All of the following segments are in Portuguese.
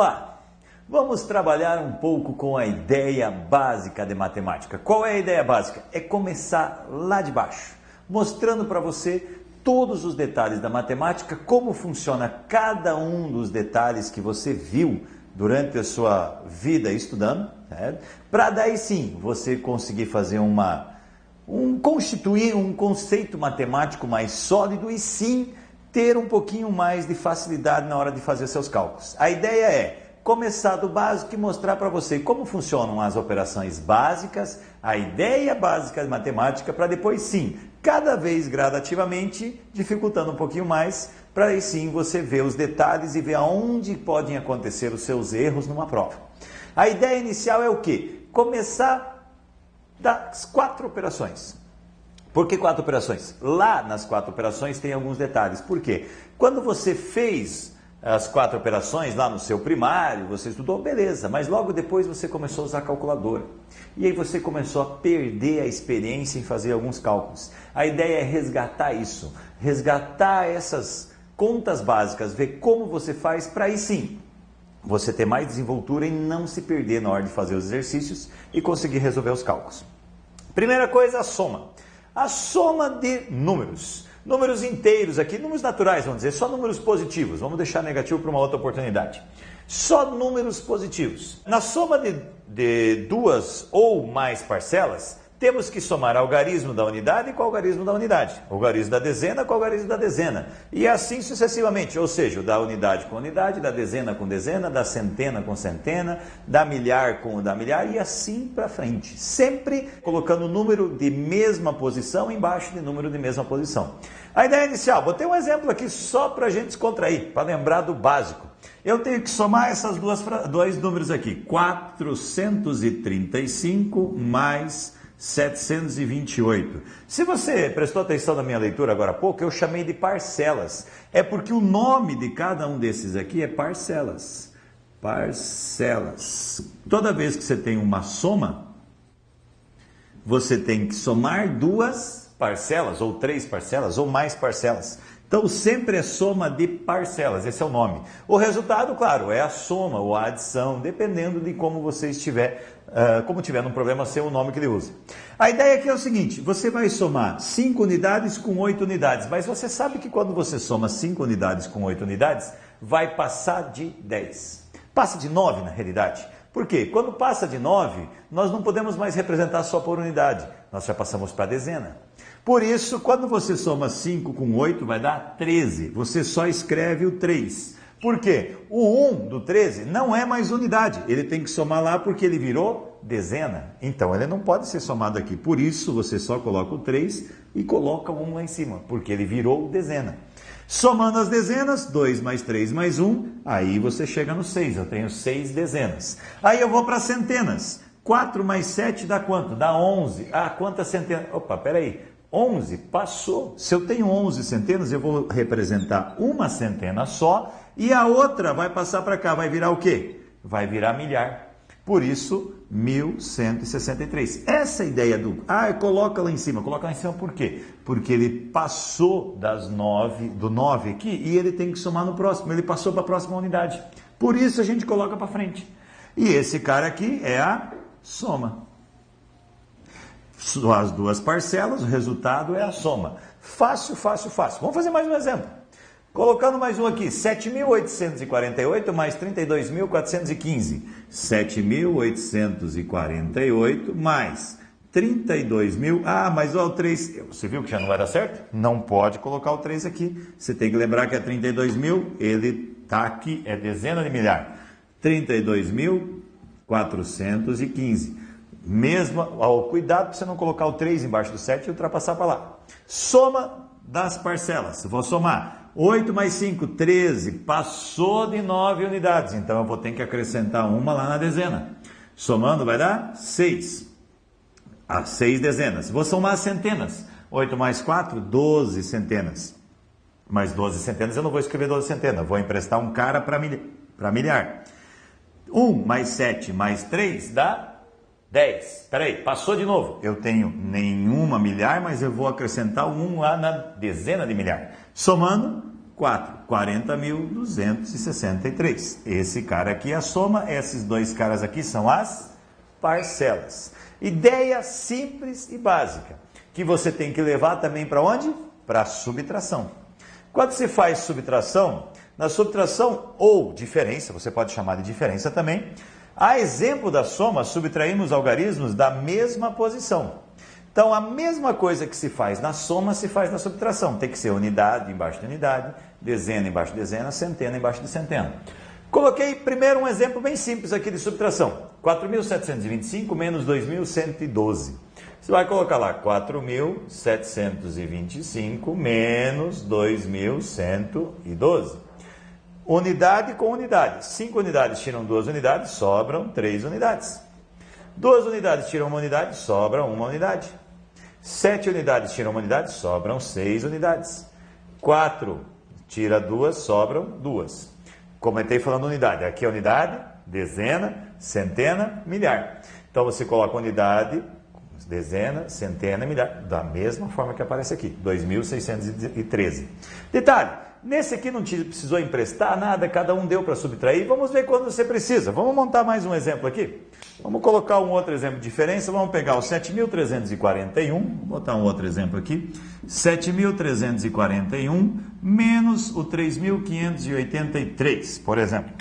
Olá! Vamos trabalhar um pouco com a ideia básica de matemática. Qual é a ideia básica? É começar lá de baixo, mostrando para você todos os detalhes da matemática, como funciona cada um dos detalhes que você viu durante a sua vida estudando, para daí sim você conseguir fazer uma um constituir um conceito matemático mais sólido e sim ter um pouquinho mais de facilidade na hora de fazer seus cálculos. A ideia é começar do básico e mostrar para você como funcionam as operações básicas, a ideia básica de matemática, para depois sim, cada vez gradativamente, dificultando um pouquinho mais, para aí sim você ver os detalhes e ver aonde podem acontecer os seus erros numa prova. A ideia inicial é o que? Começar das quatro operações. Por que quatro operações? Lá nas quatro operações tem alguns detalhes. Por quê? Quando você fez as quatro operações lá no seu primário, você estudou, beleza, mas logo depois você começou a usar a calculadora. E aí você começou a perder a experiência em fazer alguns cálculos. A ideia é resgatar isso, resgatar essas contas básicas, ver como você faz para aí sim você ter mais desenvoltura e não se perder na hora de fazer os exercícios e conseguir resolver os cálculos. Primeira coisa, a soma. A soma de números números inteiros aqui, números naturais, vamos dizer, só números positivos. Vamos deixar negativo para uma outra oportunidade. Só números positivos. Na soma de, de duas ou mais parcelas, temos que somar algarismo da unidade com algarismo da unidade, algarismo da dezena com algarismo da dezena, e assim sucessivamente, ou seja, da unidade com unidade, da dezena com dezena, da centena com centena, da milhar com da milhar, e assim para frente, sempre colocando o número de mesma posição embaixo de número de mesma posição. A ideia inicial, botei um exemplo aqui só para a gente descontrair, para lembrar do básico. Eu tenho que somar duas dois números aqui, 435 mais 728. Se você prestou atenção na minha leitura agora há pouco, eu chamei de parcelas. É porque o nome de cada um desses aqui é parcelas. Parcelas. Toda vez que você tem uma soma, você tem que somar duas parcelas, ou três parcelas, ou mais parcelas. Então sempre é soma de parcelas, esse é o nome. O resultado, claro, é a soma ou a adição, dependendo de como você estiver, uh, como tiver no problema, ser o nome que ele usa. A ideia aqui é o seguinte: você vai somar 5 unidades com 8 unidades, mas você sabe que quando você soma 5 unidades com 8 unidades, vai passar de 10. Passa de 9 na realidade. Por quê? Quando passa de 9, nós não podemos mais representar só por unidade, nós já passamos para dezena. Por isso, quando você soma 5 com 8, vai dar 13. Você só escreve o 3. Por quê? O 1 do 13 não é mais unidade. Ele tem que somar lá porque ele virou dezena. Então, ele não pode ser somado aqui. Por isso, você só coloca o 3 e coloca o 1 lá em cima, porque ele virou dezena. Somando as dezenas, 2 mais 3 mais 1, aí você chega no 6. Eu tenho 6 dezenas. Aí eu vou para centenas. 4 mais 7 dá quanto? Dá 11. Ah, quantas centenas? Opa, peraí. 11 passou. Se eu tenho 11 centenas, eu vou representar uma centena só e a outra vai passar para cá. Vai virar o quê? Vai virar milhar. Por isso, 1163. Essa ideia do. Ah, coloca lá em cima. Coloca lá em cima por quê? Porque ele passou das 9, do 9 aqui e ele tem que somar no próximo. Ele passou para a próxima unidade. Por isso a gente coloca para frente. E esse cara aqui é a soma as duas parcelas, o resultado é a soma. Fácil, fácil, fácil. Vamos fazer mais um exemplo. Colocando mais um aqui, 7.848 mais 32.415. 7.848 mais 32 mil. Ah, mas ó, o 3. Você viu que já não vai dar certo? Não pode colocar o 3 aqui. Você tem que lembrar que é 32 mil, ele está aqui, é dezena de milhar. 32.415. Mesmo, ao cuidado para você não colocar o 3 embaixo do 7 e ultrapassar para lá. Soma das parcelas. Vou somar 8 mais 5, 13. Passou de 9 unidades. Então eu vou ter que acrescentar uma lá na dezena. Somando vai dar 6. As 6 dezenas. Vou somar as centenas. 8 mais 4, 12 centenas. Mais 12 centenas eu não vou escrever 12 centenas. Vou emprestar um cara para milhar. 1 mais 7 mais 3 dá 10. Peraí, passou de novo. Eu tenho nenhuma milhar, mas eu vou acrescentar um 1 lá na dezena de milhar. Somando, 4, 40.263. Esse cara aqui é a soma, esses dois caras aqui são as parcelas. Ideia simples e básica, que você tem que levar também para onde? Para a subtração. Quando se faz subtração, na subtração ou diferença, você pode chamar de diferença também, a exemplo da soma, subtraímos algarismos da mesma posição. Então, a mesma coisa que se faz na soma se faz na subtração. Tem que ser unidade embaixo de unidade, dezena embaixo de dezena, centena embaixo de centena. Coloquei primeiro um exemplo bem simples aqui de subtração. 4.725 menos 2.112. Você vai colocar lá 4.725 menos 2.112. Unidade com unidade. 5 unidades tiram duas unidades, sobram 3 unidades. Duas unidades tiram uma unidade, sobra uma unidade. Sete unidades tiram uma unidade, sobram seis unidades. Quatro tira duas, sobram duas. Comentei falando unidade. Aqui é unidade, dezena, centena, milhar. Então você coloca unidade, dezena, centena, milhar, da mesma forma que aparece aqui, 2.613. Detalhe, nesse aqui não te precisou emprestar nada, cada um deu para subtrair. Vamos ver quando você precisa. Vamos montar mais um exemplo aqui. Vamos colocar um outro exemplo de diferença. Vamos pegar o 7.341, vou botar um outro exemplo aqui. 7.341 menos o 3.583, por exemplo.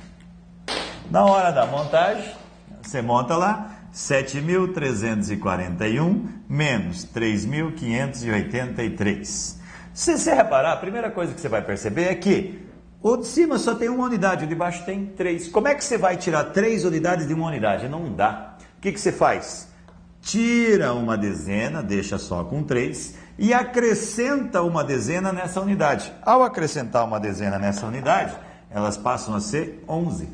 Na hora da montagem, você monta lá 7.341 menos 3.583. Se você reparar, a primeira coisa que você vai perceber é que o de cima só tem uma unidade, o de baixo tem três. Como é que você vai tirar três unidades de uma unidade? Não dá. O que, que você faz? Tira uma dezena, deixa só com três e acrescenta uma dezena nessa unidade. Ao acrescentar uma dezena nessa unidade, elas passam a ser 11.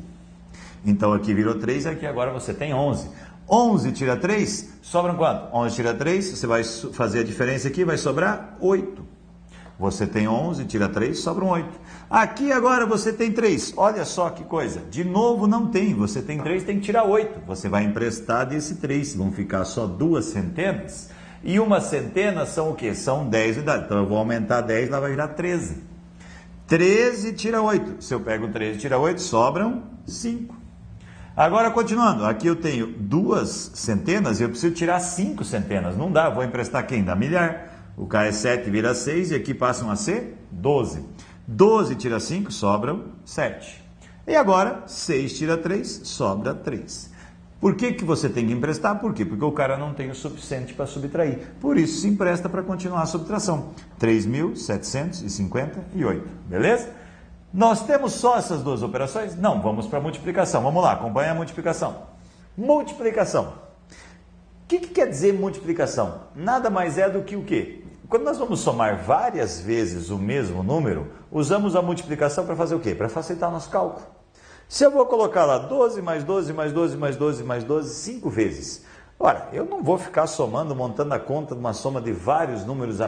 Então aqui virou 3, aqui agora você tem 11. 11 tira 3, sobram quanto? 11 tira 3, você vai fazer a diferença aqui, vai sobrar 8. Você tem 11, tira 3, sobram 8. Aqui agora você tem 3. Olha só que coisa. De novo não tem. Você tem 3, tem que tirar 8. Você vai emprestar desse 3. Vão ficar só duas centenas. E uma centena são o quê? São 10 unidades. Então eu vou aumentar 10, lá vai virar 13. 13 tira 8. Se eu pego 13 e tira 8, sobram 5. Agora, continuando, aqui eu tenho duas centenas e eu preciso tirar cinco centenas. Não dá, vou emprestar quem? Da milhar. O K é 7, vira 6 e aqui passam a ser 12. 12 tira 5, sobram 7. E agora, 6 tira 3, sobra 3. Por que, que você tem que emprestar? Por quê? Porque o cara não tem o suficiente para subtrair. Por isso se empresta para continuar a subtração. 3.758, beleza? Nós temos só essas duas operações? Não, vamos para a multiplicação. Vamos lá, acompanha a multiplicação. Multiplicação. O que, que, quer dizer multiplicação? Nada mais é do que o quê? Quando nós vamos somar várias vezes o mesmo número, usamos a multiplicação para fazer o quê? Para facilitar nosso cálculo. Se eu vou colocar lá 12 mais 12 mais 12 mais 12 mais 12, 5 vezes. Ora, eu não vou ficar somando, montando a conta de uma soma de vários números,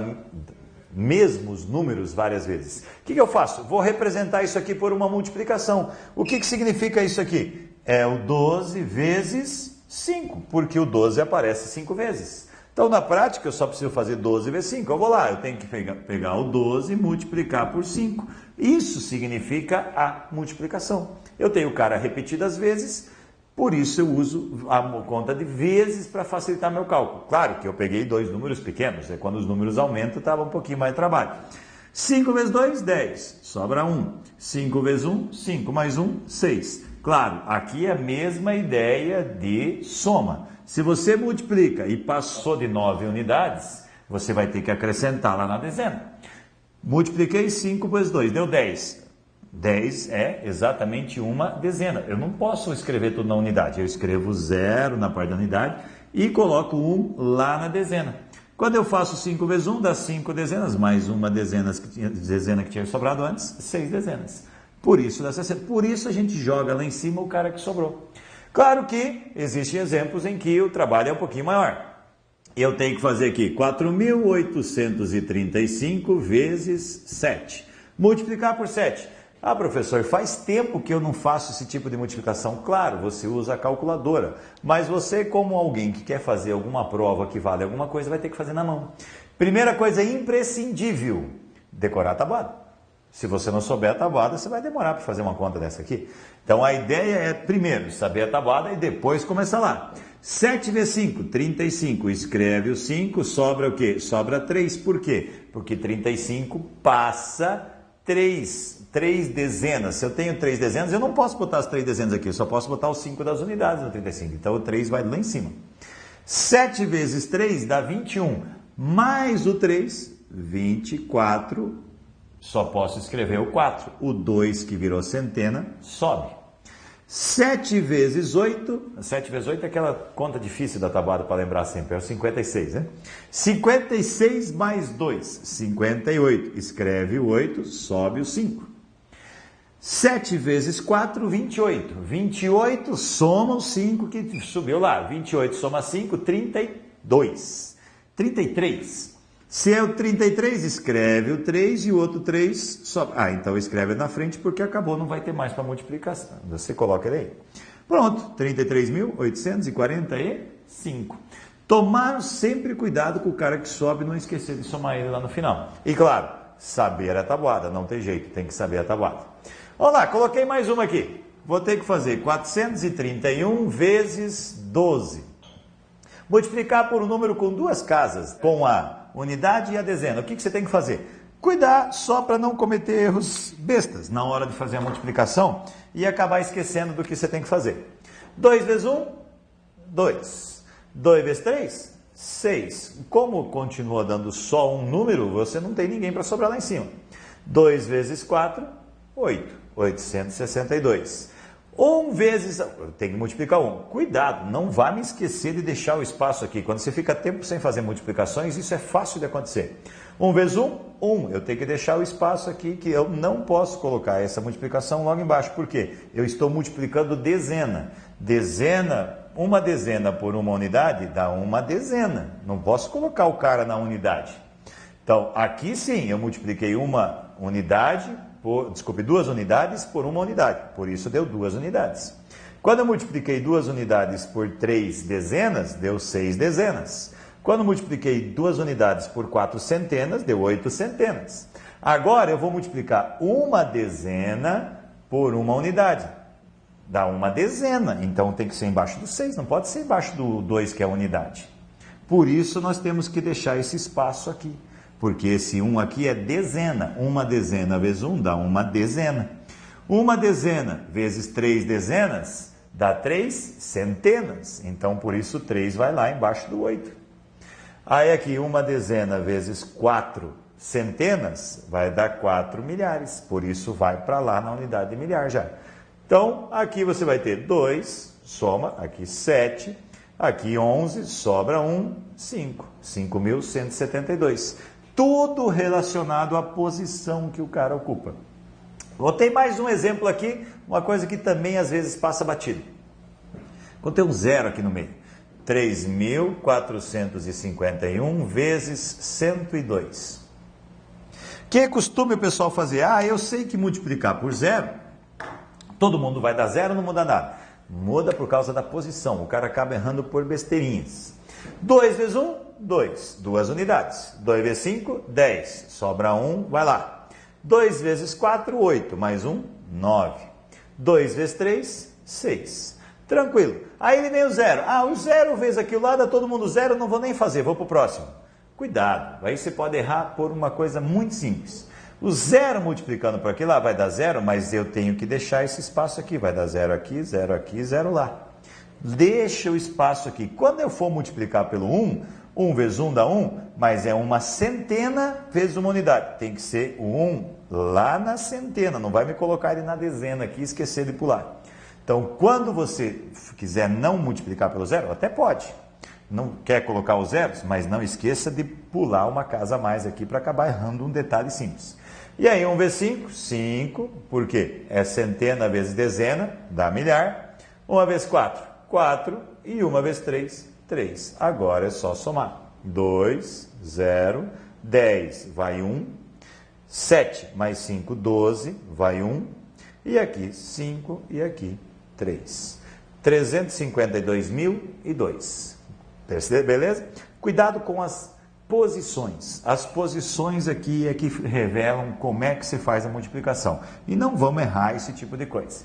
mesmos números várias vezes. O que, que eu faço? Vou representar isso aqui por uma multiplicação. O que, que significa isso aqui? É o 12 vezes 5, porque o 12 aparece 5 vezes. Então, na prática, eu só preciso fazer 12 vezes 5. Eu vou lá, eu tenho que pegar, o 12 e multiplicar por 5. Isso significa a multiplicação. Eu tenho o cara repetidas vezes, por isso eu uso a conta de vezes para facilitar meu cálculo. Claro que eu peguei dois números pequenos, é quando os números aumentam, estava um pouquinho mais de trabalho. 5 vezes 2, 10. Sobra 1. 5 vezes 1, 5 mais 1, 6. Claro, aqui é a mesma ideia de soma. Se você multiplica e passou de 9 unidades, você vai ter que acrescentar lá na dezena. Multipliquei 5 vezes 2, deu 10. 10 é exatamente uma dezena. Eu não posso escrever tudo na unidade. Eu escrevo zero na parte da unidade e coloco 1 lá na dezena. Quando eu faço 5 vezes 1, dá 5 dezenas, mais uma dezena que, tinha, dezena que tinha sobrado antes, 6 dezenas. Por isso dá 60. Por isso a gente joga lá em cima o cara que sobrou. Claro que existem exemplos em que o trabalho é um pouquinho maior. Eu tenho que fazer aqui 4.835 vezes 7. Multiplicar por 7. Ah, professor, faz tempo que eu não faço esse tipo de multiplicação. Claro, você usa a calculadora, mas você, como alguém que quer fazer alguma prova que vale alguma coisa, vai ter que fazer na mão. Primeira coisa imprescindível: decorar a tabuada. Se você não souber a tabuada, você vai demorar para fazer uma conta dessa aqui. Então a ideia é primeiro saber a tabuada e depois começar lá. 7 vezes 5, 35. Escreve o 5, sobra o quê? Sobra 3. Por quê? Porque 35 passa 3, 3 dezenas. Se eu tenho 3 dezenas, eu não posso botar as 3 dezenas aqui, eu só posso botar os 5 das unidades no 35. Então o 3 vai lá em cima. 7 vezes 3 dá 21. Mais o 3, 24. Só posso escrever o 4. O 2 que virou centena sobe. 7 vezes 8, 7 vezes 8 é aquela conta difícil da tabuada para lembrar sempre, é o 56, né? 56 mais 2, 58. Escreve o 8, sobe o 5. 7 vezes 4, 28. 28 soma o 5 que subiu lá. 28 soma 5, 32. 33. Se é o 33, escreve o 3 e o outro 3 só. Ah, então escreve na frente porque acabou, não vai ter mais para multiplicação. Você coloca ele aí. Pronto, 33.845. Tomaram sempre cuidado com o cara que sobe não esquecer de somar ele lá no final. E claro, saber a tabuada, não tem jeito, tem que saber a tabuada. Vamos lá, coloquei mais uma aqui. Vou ter que fazer 431 vezes 12. Multiplicar por um número com duas casas, com a unidade e a dezena. O que, que você tem que fazer? Cuidar só para não cometer erros bestas na hora de fazer a multiplicação e acabar esquecendo do que você tem que fazer. 2 vezes 1, 2. 2 vezes 3, 6. Como continua dando só um número, você não tem ninguém para sobrar lá em cima. 2 vezes 4, 8. 862. 1 vezes. Tem que multiplicar 1. Cuidado, não vá me esquecer de deixar o espaço aqui. Quando você fica tempo sem fazer multiplicações, isso é fácil de acontecer. 1 vezes 1, 1. Eu tenho que deixar o espaço aqui que eu não posso colocar essa multiplicação logo embaixo. Por quê? Eu estou multiplicando dezena. Dezena, uma dezena por uma unidade dá uma dezena. Não posso colocar o cara na unidade. Então, aqui sim, eu multipliquei uma unidade por, desculpe, duas unidades por uma unidade. Por isso deu duas unidades. Quando eu multipliquei duas unidades por três dezenas, deu seis dezenas. Quando multipliquei duas unidades por quatro centenas, deu oito centenas. Agora eu vou multiplicar uma dezena por uma unidade. Dá uma dezena. Então tem que ser embaixo do seis, não pode ser embaixo do dois, que é a unidade. Por isso nós temos que deixar esse espaço aqui porque esse 1 aqui é dezena. Uma dezena vezes 1 dá uma dezena. Uma dezena vezes três dezenas dá três centenas. Então, por isso, 3 vai lá embaixo do 8. Aí aqui, uma dezena vezes quatro centenas vai dar 4 milhares. Por isso, vai para lá na unidade de milhar já. Então, aqui você vai ter 2, soma, aqui 7, aqui 11, sobra 1, 5. 5.172 tudo relacionado à posição que o cara ocupa. Botei mais um exemplo aqui, uma coisa que também às vezes passa batido. Tem um zero aqui no meio. 3.451 vezes 102. Que costume o pessoal fazer? Ah, eu sei que multiplicar por zero, todo mundo vai dar zero, não muda nada. Muda por causa da posição. O cara acaba errando por besteirinhas. 2 vezes 1, 2. Duas unidades. 2 vezes 5, 10. Sobra 1, vai lá. 2 vezes 4, 8. Mais 1, 9. 2 vezes 3, 6. Tranquilo. Aí ele vem o zero. Ah, o zero vezes aquilo lá, dá todo mundo zero, não vou nem fazer, vou para o próximo. Cuidado, aí você pode errar por uma coisa muito simples. O zero multiplicando por aqui lá vai dar zero, mas eu tenho que deixar esse espaço aqui. Vai dar zero aqui, zero aqui, zero lá. Deixa o espaço aqui. Quando eu for multiplicar pelo 1, 1 vezes 1 dá 1, mas é uma centena vezes uma unidade. Tem que ser o 1 lá na centena, não vai me colocar ele na dezena aqui e esquecer de pular. Então, quando você quiser não multiplicar pelo zero, até pode. Não quer colocar os zeros, mas não esqueça de pular uma casa a mais aqui para acabar errando um detalhe simples. E aí, 1 vezes 5, 5, por quê? É centena vezes dezena, dá milhar. 1 vezes 4, 4 e 1 vezes 3, 3. Agora é só somar. 2, 0, 10 vai 1, 7 mais 5, 12, vai 1, e aqui 5 e aqui 3. 352.002. Beleza? Cuidado com as posições. As posições aqui é que revelam como é que se faz a multiplicação. E não vamos errar esse tipo de coisa.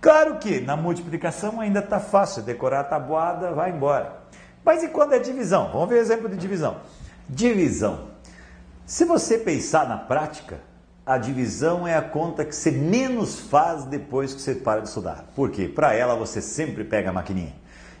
Claro que na multiplicação ainda está fácil, decorar a tabuada, vai embora. Mas e quando é divisão? Vamos ver exemplo de divisão. Divisão. Se você pensar na prática, a divisão é a conta que você menos faz depois que você para de estudar. Por quê? Para ela você sempre pega a maquininha.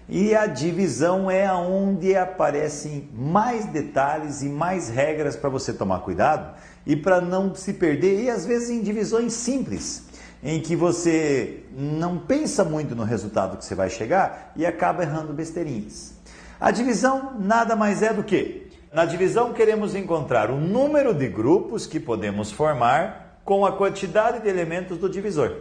E a divisão é onde aparecem mais detalhes e mais regras para você tomar cuidado e para não se perder, e às vezes em divisões simples, em que você não pensa muito no resultado que você vai chegar e acaba errando besteirinhas. A divisão nada mais é do que na divisão queremos encontrar o número de grupos que podemos formar com a quantidade de elementos do divisor.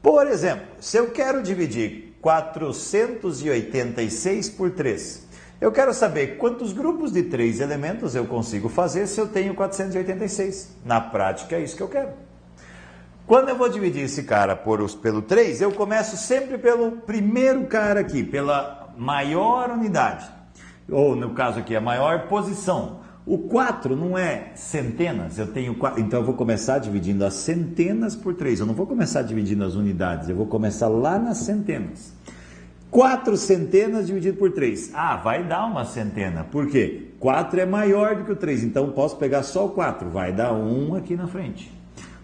Por exemplo, se eu quero dividir 486 por 3, eu quero saber quantos grupos de três elementos eu consigo fazer se eu tenho 486. Na prática é isso que eu quero. Quando eu vou dividir esse cara por, pelo 3, eu começo sempre pelo primeiro cara aqui, pela maior unidade ou no caso aqui, a maior posição. O 4 não é centenas, eu tenho 4, então eu vou começar dividindo as centenas por 3. Eu não vou começar dividindo as unidades, eu vou começar lá nas centenas. 4 centenas dividido por 3. Ah, vai dar uma centena. Por quê? 4 é maior do que o 3, então posso pegar só o 4. Vai dar 1 aqui na frente.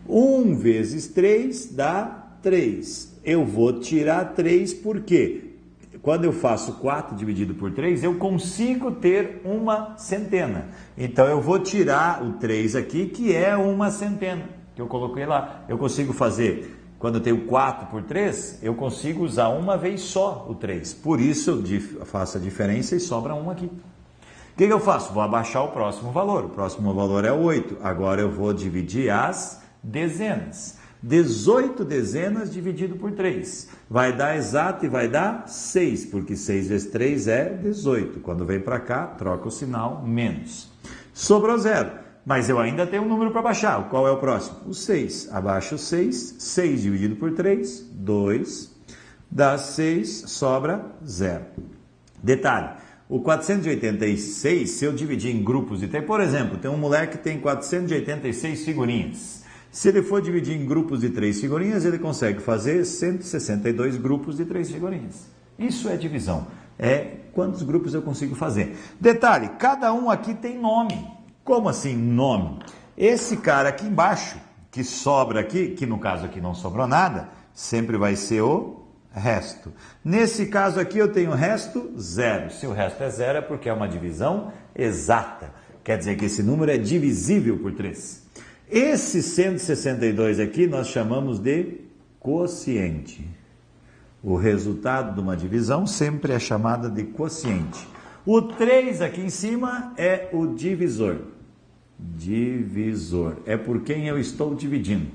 1 vezes 3 dá 3. Eu vou tirar 3 por quê? Quando eu faço 4 dividido por 3, eu consigo ter uma centena. Então eu vou tirar o 3 aqui, que é uma centena, que eu coloquei lá. Eu consigo fazer, quando eu tenho 4 por 3, eu consigo usar uma vez só o 3. Por isso eu faço a diferença e sobra 1 aqui. O que, que eu faço? Vou abaixar o próximo valor. O próximo valor é 8. Agora eu vou dividir as dezenas. 18 dezenas dividido por 3. Vai dar exato e vai dar 6, porque 6 vezes 3 é 18. Quando vem para cá, troca o sinal menos. Sobrou zero, mas eu ainda tenho um número para baixar. Qual é o próximo? O 6. Abaixo o 6, 6 dividido por 3, 2. Dá 6, sobra zero. Detalhe, o 486, se eu dividir em grupos de 3, por exemplo, tem um moleque que tem 486 figurinhas. Se ele for dividir em grupos de três figurinhas, ele consegue fazer 162 grupos de três figurinhas. Isso é divisão. É quantos grupos eu consigo fazer. Detalhe: cada um aqui tem nome. Como assim nome? Esse cara aqui embaixo, que sobra aqui, que no caso aqui não sobrou nada, sempre vai ser o resto. Nesse caso aqui eu tenho resto zero. Se o resto é zero é porque é uma divisão exata. Quer dizer que esse número é divisível por 3. Esse 162 aqui nós chamamos de quociente. O resultado de uma divisão sempre é chamada de quociente. O 3 aqui em cima é o divisor. Divisor. É por quem eu estou dividindo.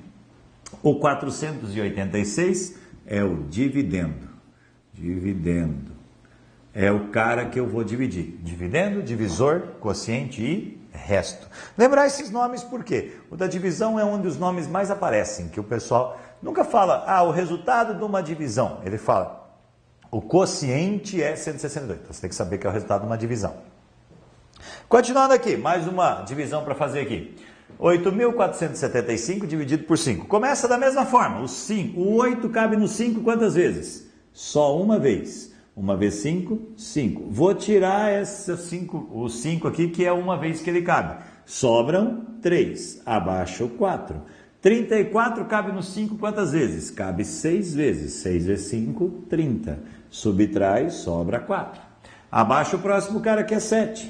O 486 é o dividendo. Dividendo. É o cara que eu vou dividir. Dividendo, divisor, quociente e resto. Lembrar esses nomes por quê? O da divisão é onde os nomes mais aparecem, que o pessoal nunca fala, ah, o resultado de uma divisão. Ele fala, o quociente é 162. Então você tem que saber que é o resultado de uma divisão. Continuando aqui, mais uma divisão para fazer aqui. 8.475 dividido por 5. Começa da mesma forma. O, 5, o 8 cabe no 5 quantas vezes? Só uma vez. Uma vez 5, 5. Vou tirar essa cinco, o 5 aqui, que é uma vez que ele cabe. Sobram 3. Abaixo 4. 34 cabe no 5 quantas vezes? Cabe 6 vezes. 6 vezes 5, 30. Subtrai, sobra 4. Abaixo o próximo cara que é 7.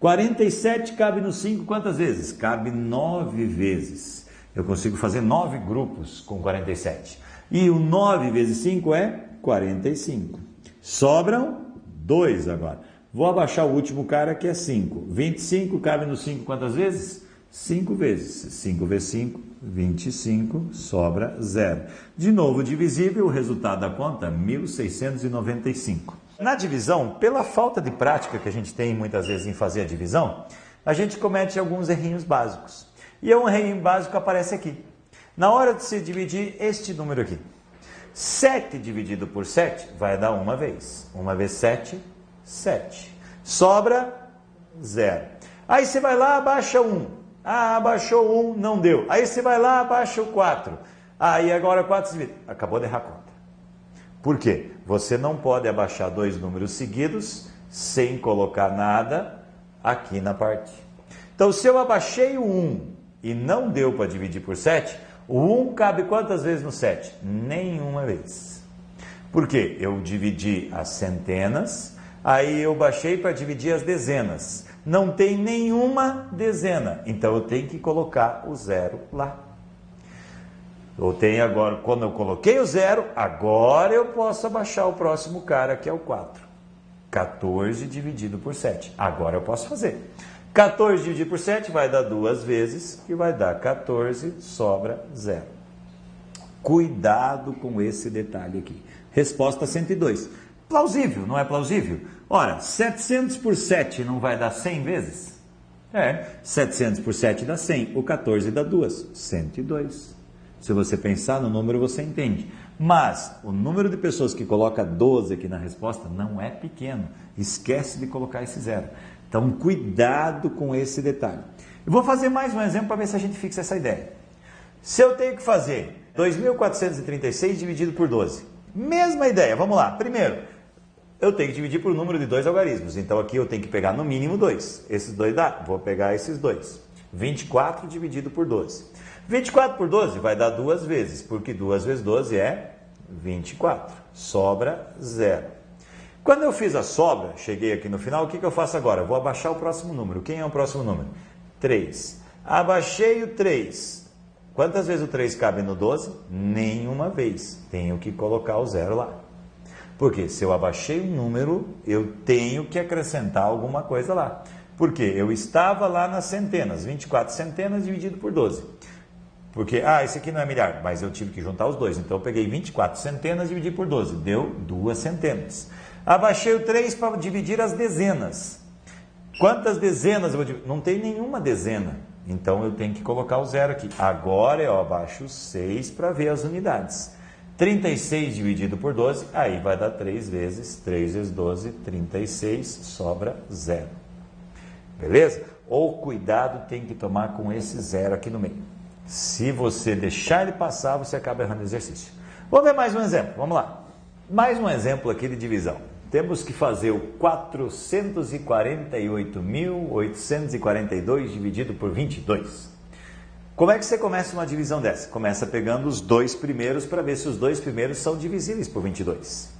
47 cabe no 5 quantas vezes? Cabe 9 vezes. Eu consigo fazer 9 grupos com 47. E o 9 vezes 5 é 45. Sobram dois agora. Vou abaixar o último cara que é 5. 25 cabe no 5 quantas vezes? 5 vezes. 5 vezes 5, 25, sobra zero. De novo, divisível, o resultado da conta, 1695. Na divisão, pela falta de prática que a gente tem muitas vezes em fazer a divisão, a gente comete alguns errinhos básicos. E um errinho básico aparece aqui. Na hora de se dividir este número aqui, 7 dividido por 7 vai dar uma vez. Uma vez 7, 7. Sobra zero. Aí você vai lá, abaixa 1. Ah, abaixou 1, não deu. Aí você vai lá, abaixa o 4. Aí agora 4 se Acabou de errar a conta. Por quê? Você não pode abaixar dois números seguidos sem colocar nada aqui na parte. Então, se eu abaixei o 1 e não deu para dividir por 7, o 1 cabe quantas vezes no 7? Nenhuma vez. Por quê? Eu dividi as centenas, aí eu baixei para dividir as dezenas. Não tem nenhuma dezena, então eu tenho que colocar o zero lá. Eu tenho agora, quando eu coloquei o zero, agora eu posso abaixar o próximo cara, que é o 4. 14 dividido por 7. Agora eu posso fazer. 14 dividido por 7 vai dar duas vezes, que vai dar 14, sobra zero. Cuidado com esse detalhe aqui. Resposta 102. Plausível, não é plausível? Ora, 700 por 7 não vai dar 100 vezes? É, 700 por 7 dá 100, o 14 dá 2, 102. Se você pensar no número, você entende. Mas o número de pessoas que coloca 12 aqui na resposta não é pequeno. Esquece de colocar esse zero. Então, cuidado com esse detalhe. Eu vou fazer mais um exemplo para ver se a gente fixa essa ideia. Se eu tenho que fazer 2.436 dividido por 12, mesma ideia, vamos lá. Primeiro, eu tenho que dividir por número de dois algarismos. Então aqui eu tenho que pegar no mínimo dois. Esses dois dá, vou pegar esses dois. 24 dividido por 12. 24 por 12 vai dar duas vezes, porque duas vezes 12 é 24. Sobra zero. Quando eu fiz a sobra, cheguei aqui no final, o que, que eu faço agora? vou abaixar o próximo número. Quem é o próximo número? 3. Abaixei o 3. Quantas vezes o 3 cabe no 12? Nenhuma vez. Tenho que colocar o zero lá. Porque se eu abaixei um número, eu tenho que acrescentar alguma coisa lá. Porque eu estava lá nas centenas, 24 centenas dividido por 12. Porque, ah, esse aqui não é milhar, mas eu tive que juntar os dois. Então eu peguei 24 centenas e dividi por 12, deu duas centenas. Abaixei o 3 para dividir as dezenas. Quantas dezenas eu vou dividir? Não tem nenhuma dezena. Então eu tenho que colocar o zero aqui. Agora eu abaixo 6 para ver as unidades. 36 dividido por 12, aí vai dar 3 vezes 3 vezes 12, 36, sobra zero. Beleza? Ou cuidado tem que tomar com esse zero aqui no meio. Se você deixar ele passar, você acaba errando o exercício. Vamos ver mais um exemplo. Vamos lá. Mais um exemplo aqui de divisão temos que fazer o 448.842 dividido por 22. Como é que você começa uma divisão dessa? Começa pegando os dois primeiros para ver se os dois primeiros são divisíveis por 22.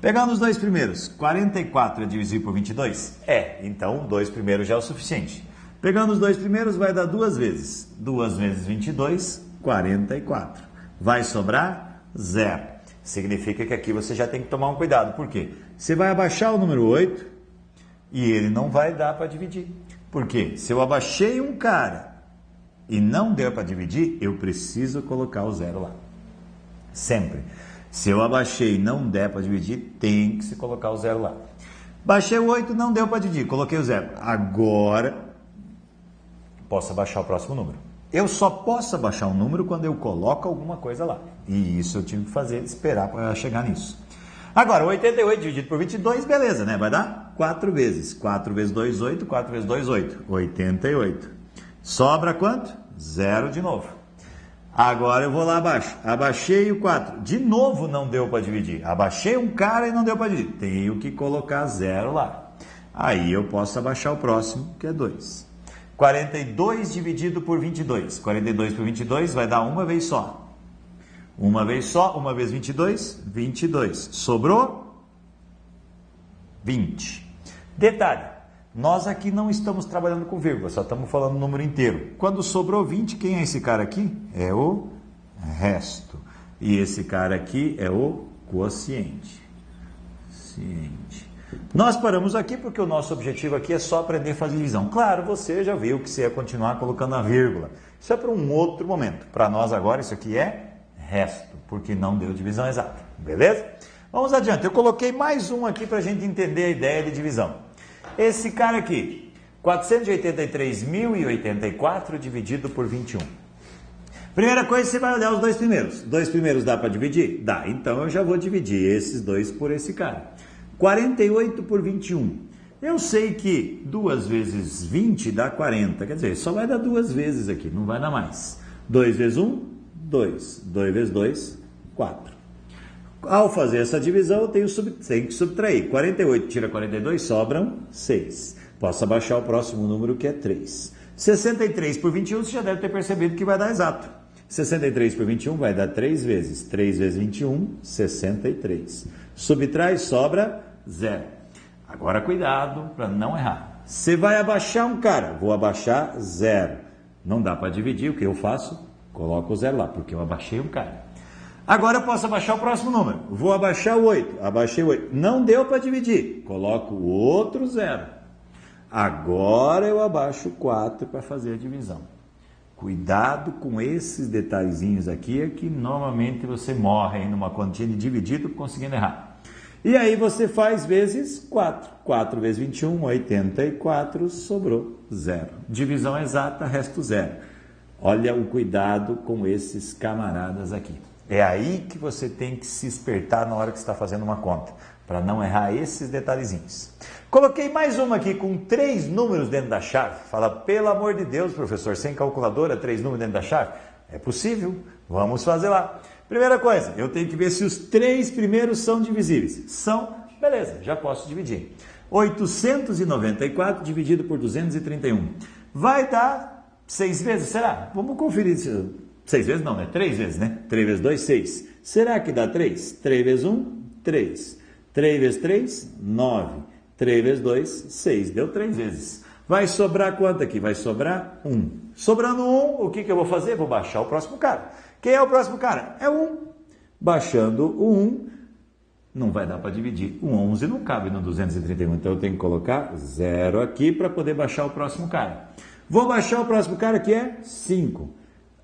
Pegando os dois primeiros, 44 é divisível por 22? É, então dois primeiros já é o suficiente. Pegando os dois primeiros vai dar duas vezes. Duas vezes 22, 44. Vai sobrar zero. Significa que aqui você já tem que tomar um cuidado. Por quê? Você vai abaixar o número 8 e ele não vai dar para dividir. Por quê? Se eu abaixei um cara e não deu para dividir, eu preciso colocar o zero lá. Sempre. Se eu abaixei e não der para dividir, tem que se colocar o zero lá. Baixei o 8, não deu para dividir, coloquei o zero. Agora, posso abaixar o próximo número. Eu só posso abaixar um número quando eu coloco alguma coisa lá. E isso eu tive que fazer, esperar para chegar nisso. Agora, 88 dividido por 22, beleza, né? Vai dar 4 vezes. 4 vezes 2, 8. 4 vezes 2, 8. 88. Sobra quanto? Zero de novo. Agora eu vou lá abaixo. Abaixei o 4. De novo não deu para dividir. Abaixei um cara e não deu para dividir. Tenho que colocar zero lá. Aí eu posso abaixar o próximo, que é 2. 42 dividido por 22. 42 por 22 vai dar uma vez só. Uma vez só, uma vez 22, 22. Sobrou 20. Detalhe, nós aqui não estamos trabalhando com vírgula, só estamos falando o número inteiro. Quando sobrou 20, quem é esse cara aqui? É o resto. E esse cara aqui é o quociente. Ciente. Nós paramos aqui porque o nosso objetivo aqui é só aprender a fazer divisão. Claro, você já viu que você ia continuar colocando a vírgula. Isso é para um outro momento. Para nós agora, isso aqui é resto, porque não deu divisão exata. Beleza? Vamos adiante. Eu coloquei mais um aqui para a gente entender a ideia de divisão. Esse cara aqui, 483.084 dividido por 21. Primeira coisa, você vai olhar os dois primeiros. Dois primeiros dá para dividir? Dá. Então eu já vou dividir esses dois por esse cara. 48 por 21. Eu sei que 2 vezes 20 dá 40, quer dizer, só vai dar duas vezes aqui, não vai dar mais. 2 vezes 1, 2. 2 vezes 2, 4. Ao fazer essa divisão, eu tenho, sub, tenho que subtrair. 48 tira 42, sobram 6. Posso abaixar o próximo número, que é 3. 63 por 21, você já deve ter percebido que vai dar exato. 63 por 21 vai dar 3 vezes. 3 vezes 21, 63. Subtrai, sobra 0. Agora cuidado para não errar. Você vai abaixar um cara, vou abaixar 0. Não dá para dividir, o que eu faço? Coloco o zero lá, porque eu abaixei um cara. Agora eu posso abaixar o próximo número. Vou abaixar o 8. Abaixei o 8. Não deu para dividir. Coloco o outro zero. Agora eu abaixo o 4 para fazer a divisão. Cuidado com esses detalhezinhos aqui, é que normalmente você morre numa continha de dividido conseguindo errar. E aí você faz vezes 4. 4 vezes 21, 84, sobrou zero. Divisão exata, resto zero. Olha o cuidado com esses camaradas aqui. É aí que você tem que se espertar na hora que está fazendo uma conta, para não errar esses detalhezinhos. Coloquei mais uma aqui com três números dentro da chave. Fala, pelo amor de Deus, professor, sem calculadora, três números dentro da chave? É possível, vamos fazer lá. Primeira coisa, eu tenho que ver se os três primeiros são divisíveis. São, beleza, já posso dividir. 894 dividido por 231. Vai dar seis vezes, será? Vamos conferir Seis vezes não, né? Três vezes, né? Três vezes dois, seis. Será que dá três? Três vezes um, três. Três vezes três, nove. Três vezes dois, seis. Deu três vezes. Vai sobrar quanto aqui? Vai sobrar um. Sobrando um, o que, que eu vou fazer? Vou baixar o próximo cara. Quem é o próximo cara? É um. Baixando o um, não vai dar para dividir. O 11 não cabe no 231, então eu tenho que colocar zero aqui para poder baixar o próximo cara. Vou baixar o próximo cara que é 5.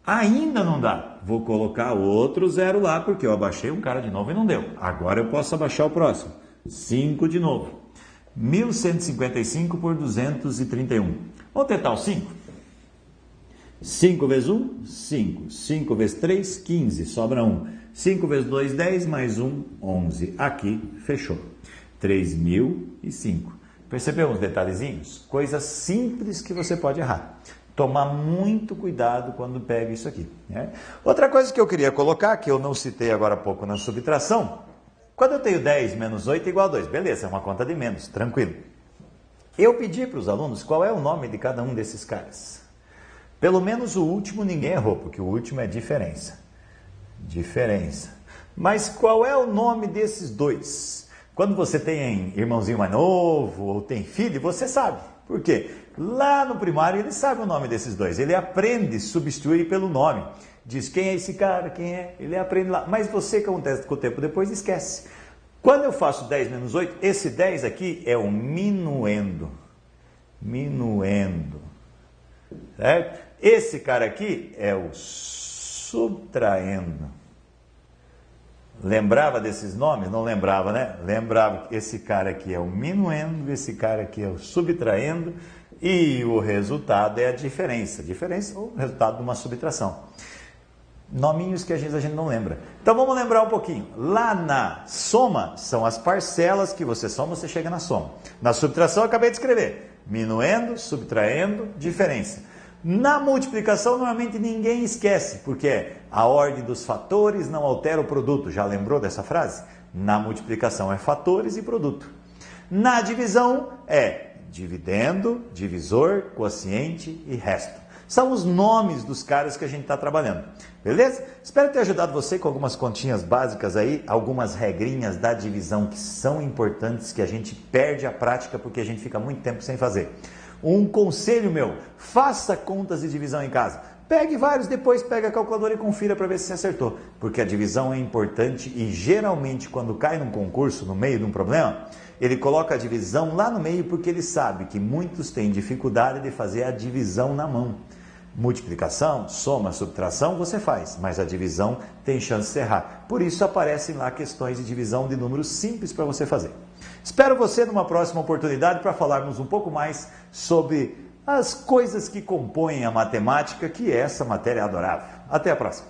Ainda não dá. Vou colocar outro zero lá, porque eu abaixei um cara de novo e não deu. Agora eu posso abaixar o próximo. 5 de novo. 1155 por 231. Vamos tentar o 5? 5 vezes 1, 5. 5 vezes 3, 15. Sobra 1. 5 vezes 2, 10. Mais 1, 11. Aqui, fechou. 3.005. Percebeu uns detalhezinhos? Coisas simples que você pode errar tomar muito cuidado quando pega isso aqui. Né? Outra coisa que eu queria colocar, que eu não citei agora há pouco na subtração, quando eu tenho 10 menos 8 é igual a 2, beleza, é uma conta de menos, tranquilo. Eu pedi para os alunos qual é o nome de cada um desses caras. Pelo menos o último ninguém errou, porque o último é diferença. Diferença. Mas qual é o nome desses dois? Quando você tem irmãozinho mais novo ou tem filho, você sabe. Por quê? Lá no primário ele sabe o nome desses dois, ele aprende a substituir pelo nome. Diz quem é esse cara, quem é, ele aprende lá. Mas você que acontece com o tempo depois esquece. Quando eu faço 10 menos 8, esse 10 aqui é o minuendo. Minuendo. Certo? Esse cara aqui é o subtraindo. Lembrava desses nomes? Não lembrava, né? Lembrava que esse cara aqui é o minuendo, esse cara aqui é o subtraindo e o resultado é a diferença. Diferença ou resultado de uma subtração. Nominhos que a gente, a gente não lembra. Então vamos lembrar um pouquinho. Lá na soma são as parcelas que você soma, você chega na soma. Na subtração eu acabei de escrever. Minuendo, subtraindo, diferença. Na multiplicação, normalmente ninguém esquece, porque a ordem dos fatores não altera o produto. Já lembrou dessa frase? Na multiplicação é fatores e produto. Na divisão é dividendo, divisor, quociente e resto. São os nomes dos caras que a gente está trabalhando. Beleza? Espero ter ajudado você com algumas continhas básicas aí, algumas regrinhas da divisão que são importantes, que a gente perde a prática porque a gente fica muito tempo sem fazer. Um conselho meu: faça contas de divisão em casa. Pegue vários, depois pega a calculadora e confira para ver se acertou. Porque a divisão é importante e geralmente quando cai num concurso, no meio de um problema, ele coloca a divisão lá no meio porque ele sabe que muitos têm dificuldade de fazer a divisão na mão. Multiplicação, soma, subtração você faz, mas a divisão tem chance de errar. Por isso aparecem lá questões de divisão de números simples para você fazer. Espero você numa próxima oportunidade para falarmos um pouco mais sobre as coisas que compõem a matemática, que é essa matéria adorável. Até a próxima!